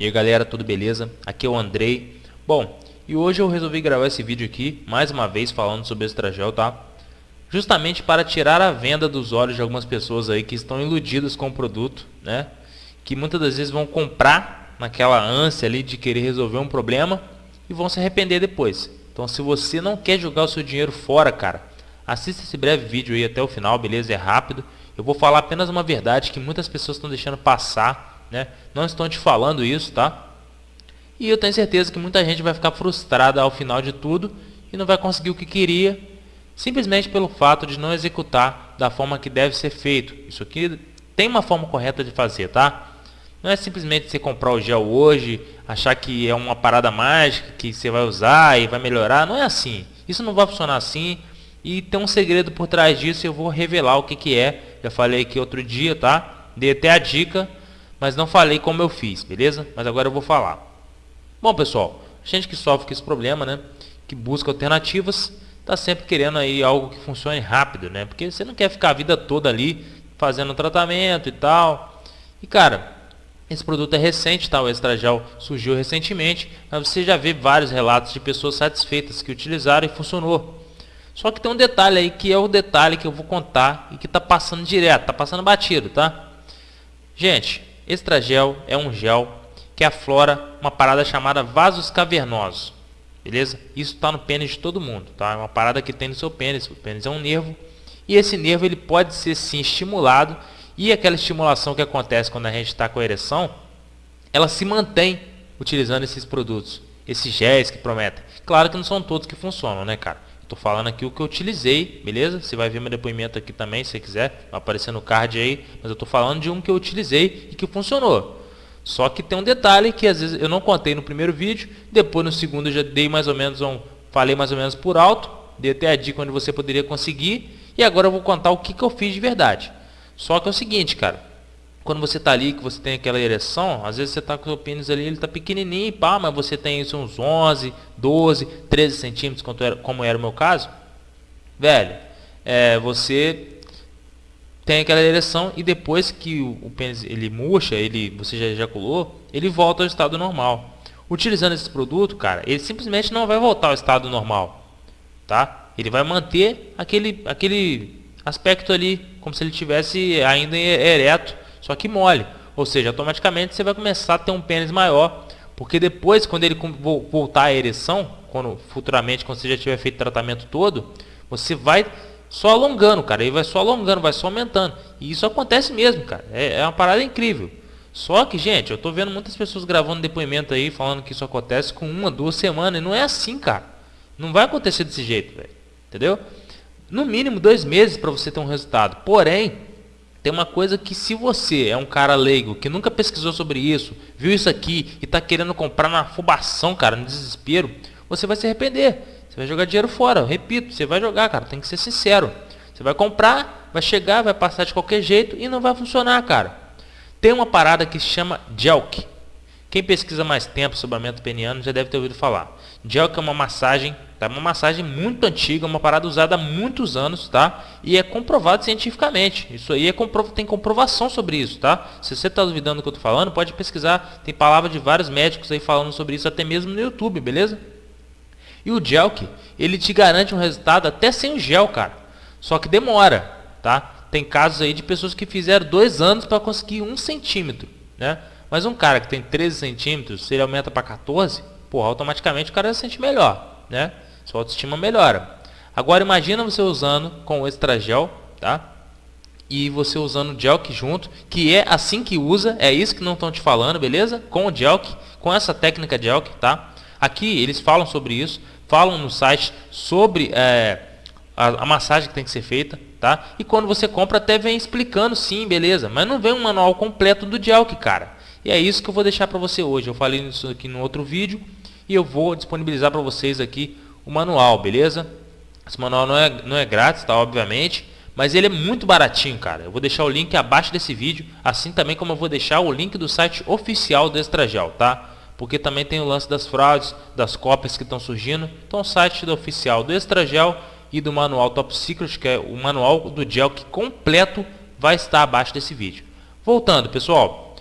E aí galera, tudo beleza? Aqui é o Andrei. Bom, e hoje eu resolvi gravar esse vídeo aqui, mais uma vez falando sobre Extragel, tá? Justamente para tirar a venda dos olhos de algumas pessoas aí que estão iludidas com o produto, né? Que muitas das vezes vão comprar naquela ânsia ali de querer resolver um problema e vão se arrepender depois. Então se você não quer jogar o seu dinheiro fora, cara, assista esse breve vídeo aí até o final, beleza? É rápido. Eu vou falar apenas uma verdade que muitas pessoas estão deixando passar, né? Não estão te falando isso, tá? E eu tenho certeza que muita gente vai ficar frustrada ao final de tudo e não vai conseguir o que queria, simplesmente pelo fato de não executar da forma que deve ser feito. Isso aqui tem uma forma correta de fazer, tá? Não é simplesmente você comprar o gel hoje, achar que é uma parada mágica que você vai usar e vai melhorar. Não é assim. Isso não vai funcionar assim. E tem um segredo por trás disso eu vou revelar o que, que é. Já falei aqui outro dia, tá? Dei até a dica, mas não falei como eu fiz, beleza? Mas agora eu vou falar. Bom, pessoal, gente que sofre com esse problema, né? Que busca alternativas, tá sempre querendo aí algo que funcione rápido, né? Porque você não quer ficar a vida toda ali fazendo tratamento e tal. E cara, esse produto é recente, tá? O Extragel surgiu recentemente, mas você já vê vários relatos de pessoas satisfeitas que utilizaram e funcionou. Só que tem um detalhe aí que é o detalhe que eu vou contar e que está passando direto, está passando batido, tá? Gente, Extragel é um gel que aflora uma parada chamada vasos cavernosos, beleza? Isso está no pênis de todo mundo, tá? É uma parada que tem no seu pênis, o pênis é um nervo e esse nervo ele pode ser sim estimulado e aquela estimulação que acontece quando a gente está com a ereção, ela se mantém utilizando esses produtos, esses géis que prometem. Claro que não são todos que funcionam, né, cara? Estou falando aqui o que eu utilizei, beleza? Você vai ver meu depoimento aqui também, se quiser. Vai aparecer no card aí. Mas eu estou falando de um que eu utilizei e que funcionou. Só que tem um detalhe que às vezes eu não contei no primeiro vídeo. Depois no segundo eu já dei mais ou menos um... Falei mais ou menos por alto. Dei até a dica onde você poderia conseguir. E agora eu vou contar o que, que eu fiz de verdade. Só que é o seguinte, cara quando você está ali, que você tem aquela ereção, às vezes você está com o seu pênis ali, ele está pequenininho, pá, mas você tem isso uns 11, 12, 13 centímetros, como era o meu caso. Velho, é, você tem aquela ereção e depois que o, o pênis ele murcha, ele, você já ejaculou, ele volta ao estado normal. Utilizando esse produto, cara, ele simplesmente não vai voltar ao estado normal, tá? Ele vai manter aquele, aquele aspecto ali, como se ele tivesse ainda ereto só que mole. Ou seja, automaticamente você vai começar a ter um pênis maior, porque depois, quando ele voltar à ereção, quando futuramente, quando você já tiver feito o tratamento todo, você vai só alongando, cara. Ele vai só alongando, vai só aumentando. E isso acontece mesmo, cara. É, é uma parada incrível. Só que, gente, eu tô vendo muitas pessoas gravando depoimento aí, falando que isso acontece com uma, duas semanas. E não é assim, cara. Não vai acontecer desse jeito, velho. Entendeu? No mínimo dois meses para você ter um resultado. Porém, tem uma coisa que se você é um cara leigo, que nunca pesquisou sobre isso, viu isso aqui e está querendo comprar na afobação, cara, no desespero, você vai se arrepender. Você vai jogar dinheiro fora. Eu repito, você vai jogar, cara, tem que ser sincero. Você vai comprar, vai chegar, vai passar de qualquer jeito e não vai funcionar, cara. Tem uma parada que se chama Jelk. Quem pesquisa mais tempo sobre aumento peniano já deve ter ouvido falar. Jelk é uma massagem Tá uma massagem muito antiga, uma parada usada há muitos anos, tá? E é comprovado cientificamente. Isso aí é compro... tem comprovação sobre isso, tá? Se você está duvidando do que eu estou falando, pode pesquisar. Tem palavras de vários médicos aí falando sobre isso, até mesmo no YouTube, beleza? E o Gelk, ele te garante um resultado até sem o gel, cara. Só que demora, tá? Tem casos aí de pessoas que fizeram dois anos para conseguir um centímetro, né? Mas um cara que tem 13 centímetros, se ele aumenta para 14, porra, automaticamente o cara se sente melhor, né? Sua autoestima melhora. Agora imagina você usando com o Extragel, tá? E você usando o Gelk junto, que é assim que usa, é isso que não estão te falando, beleza? Com o Gelk, com essa técnica Gelk, tá? Aqui eles falam sobre isso, falam no site sobre é, a, a, massagem que tem que ser feita, tá? E quando você compra até vem explicando sim, beleza? Mas não vem um manual completo do Gelk, cara. E é isso que eu vou deixar para você hoje. Eu falei isso aqui no outro vídeo e eu vou disponibilizar para vocês aqui o manual, beleza? Esse manual não é, não é grátis, tá? Obviamente. Mas ele é muito baratinho, cara. Eu vou deixar o link abaixo desse vídeo. Assim também como eu vou deixar o link do site oficial do Extragel, tá? Porque também tem o lance das fraudes, das cópias que estão surgindo. Então o site do oficial do Extragel e do manual Top Secret, que é o manual do gel que completo vai estar abaixo desse vídeo. Voltando, pessoal.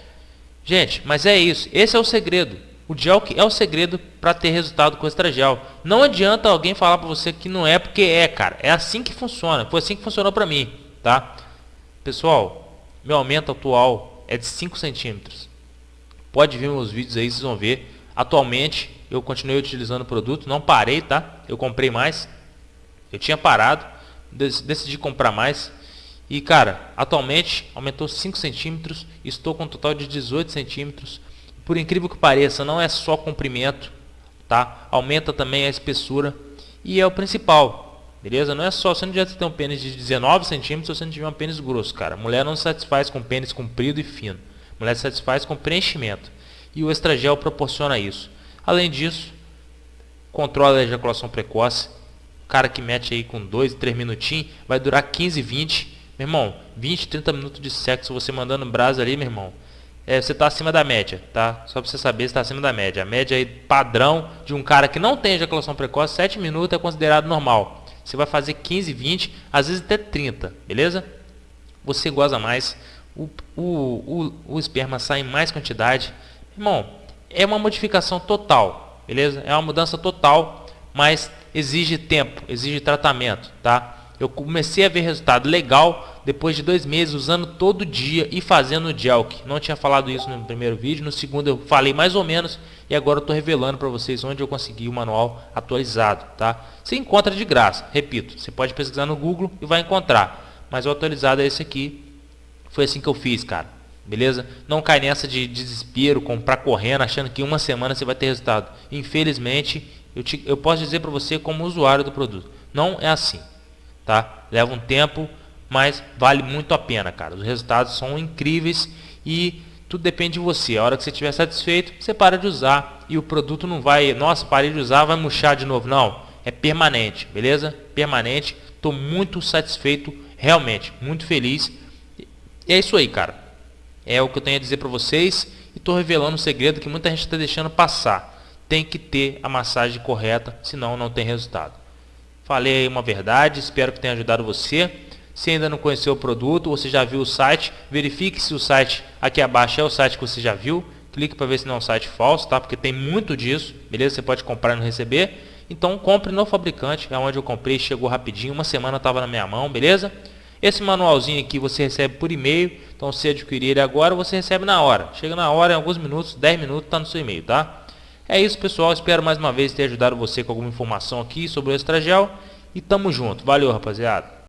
Gente, mas é isso. Esse é o segredo. O gel é o segredo para ter resultado com o estragel. Não adianta alguém falar para você que não é porque é, cara. É assim que funciona. Foi assim que funcionou para mim, tá? Pessoal, meu aumento atual é de 5 centímetros. Pode ver meus vídeos aí, vocês vão ver. Atualmente, eu continuei utilizando o produto. Não parei, tá? Eu comprei mais. Eu tinha parado. Decidi comprar mais. E, cara, atualmente aumentou 5 centímetros. Estou com um total de 18 centímetros por incrível que pareça, não é só comprimento, tá? Aumenta também a espessura e é o principal, beleza? Não é só, você não adianta ter um pênis de 19 centímetros se você não tiver um pênis grosso, cara. mulher não se satisfaz com pênis comprido e fino. mulher se satisfaz com preenchimento. E o estragel proporciona isso. Além disso, controla a ejaculação precoce. O cara que mete aí com 2, 3 minutinhos, vai durar 15, 20. Meu irmão, 20, 30 minutos de sexo, você mandando brasa ali, meu irmão é, você está acima da média, tá? Só para você saber, está acima da média. A média aí, padrão de um cara que não tem ejaculação precoce, 7 minutos é considerado normal. Você vai fazer 15, 20, às vezes até 30, beleza? Você goza mais, o, o, o, o esperma sai em mais quantidade. Irmão, é uma modificação total, beleza? É uma mudança total, mas exige tempo, exige tratamento, tá? Eu comecei a ver resultado legal depois de dois meses usando todo dia e fazendo Jelk. Não tinha falado isso no primeiro vídeo, no segundo eu falei mais ou menos e agora eu estou revelando para vocês onde eu consegui o manual atualizado. Tá? Você encontra de graça, repito, você pode pesquisar no Google e vai encontrar. Mas o atualizado é esse aqui, foi assim que eu fiz, cara. Beleza? Não cai nessa de desespero, comprar correndo, achando que uma semana você vai ter resultado. Infelizmente, eu, te, eu posso dizer para você como usuário do produto, não é assim tá? Leva um tempo, mas vale muito a pena, cara. Os resultados são incríveis e tudo depende de você. A hora que você estiver satisfeito, você para de usar e o produto não vai, nossa, parei de usar, vai murchar de novo. Não, é permanente, beleza? Permanente. Estou muito satisfeito, realmente, muito feliz. E é isso aí, cara. É o que eu tenho a dizer para vocês e estou revelando um segredo que muita gente está deixando passar. Tem que ter a massagem correta, senão não tem resultado. Falei uma verdade, espero que tenha ajudado você. Se ainda não conheceu o produto, você já viu o site, verifique se o site aqui abaixo é o site que você já viu. Clique para ver se não é um site falso, tá? Porque tem muito disso, beleza? Você pode comprar e não receber. Então compre no fabricante, é onde eu comprei, chegou rapidinho, uma semana estava na minha mão, beleza? Esse manualzinho aqui você recebe por e-mail, então se adquirir ele agora, você recebe na hora. Chega na hora, em alguns minutos, 10 minutos, está no seu e-mail, tá? É isso, pessoal. Espero mais uma vez ter ajudado você com alguma informação aqui sobre o Extragel. E tamo junto. Valeu, rapaziada.